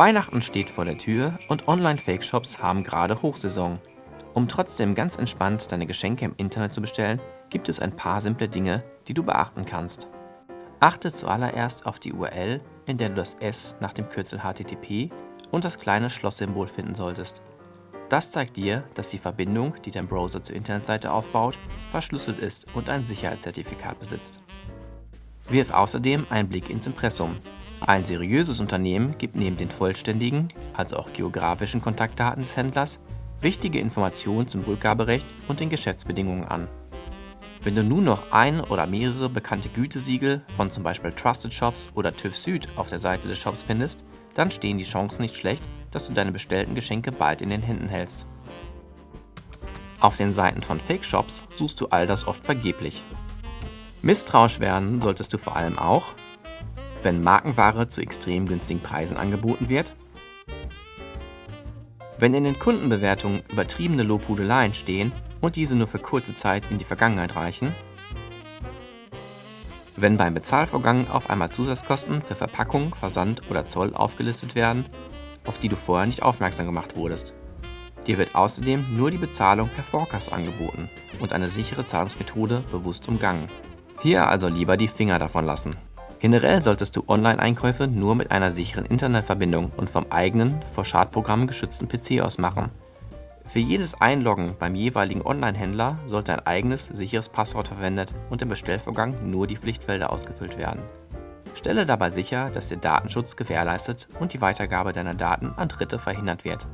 Weihnachten steht vor der Tür und Online-Fake-Shops haben gerade Hochsaison. Um trotzdem ganz entspannt deine Geschenke im Internet zu bestellen, gibt es ein paar simple Dinge, die du beachten kannst. Achte zuallererst auf die URL, in der du das S nach dem Kürzel HTTP und das kleine Schlosssymbol finden solltest. Das zeigt dir, dass die Verbindung, die dein Browser zur Internetseite aufbaut, verschlüsselt ist und ein Sicherheitszertifikat besitzt. Wirf außerdem einen Blick ins Impressum. Ein seriöses Unternehmen gibt neben den vollständigen, also auch geografischen Kontaktdaten des Händlers, wichtige Informationen zum Rückgaberecht und den Geschäftsbedingungen an. Wenn du nun noch ein oder mehrere bekannte Gütesiegel von zum Beispiel Trusted Shops oder TÜV Süd auf der Seite des Shops findest, dann stehen die Chancen nicht schlecht, dass du deine bestellten Geschenke bald in den Händen hältst. Auf den Seiten von Fake-Shops suchst du all das oft vergeblich. Misstrauisch werden solltest du vor allem auch, wenn Markenware zu extrem günstigen Preisen angeboten wird, wenn in den Kundenbewertungen übertriebene Lobhudeleien stehen und diese nur für kurze Zeit in die Vergangenheit reichen, wenn beim Bezahlvorgang auf einmal Zusatzkosten für Verpackung, Versand oder Zoll aufgelistet werden, auf die du vorher nicht aufmerksam gemacht wurdest. Dir wird außerdem nur die Bezahlung per Forecast angeboten und eine sichere Zahlungsmethode bewusst umgangen. Hier also lieber die Finger davon lassen. Generell solltest du Online-Einkäufe nur mit einer sicheren Internetverbindung und vom eigenen, vor Schadprogrammen geschützten PC aus machen. Für jedes Einloggen beim jeweiligen Online-Händler sollte ein eigenes, sicheres Passwort verwendet und im Bestellvorgang nur die Pflichtfelder ausgefüllt werden. Stelle dabei sicher, dass der Datenschutz gewährleistet und die Weitergabe deiner Daten an Dritte verhindert wird.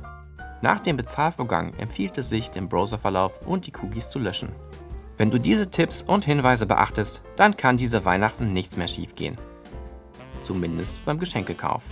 Nach dem Bezahlvorgang empfiehlt es sich, den Browserverlauf und die Cookies zu löschen. Wenn du diese Tipps und Hinweise beachtest, dann kann diese Weihnachten nichts mehr schiefgehen. Zumindest beim Geschenkekauf.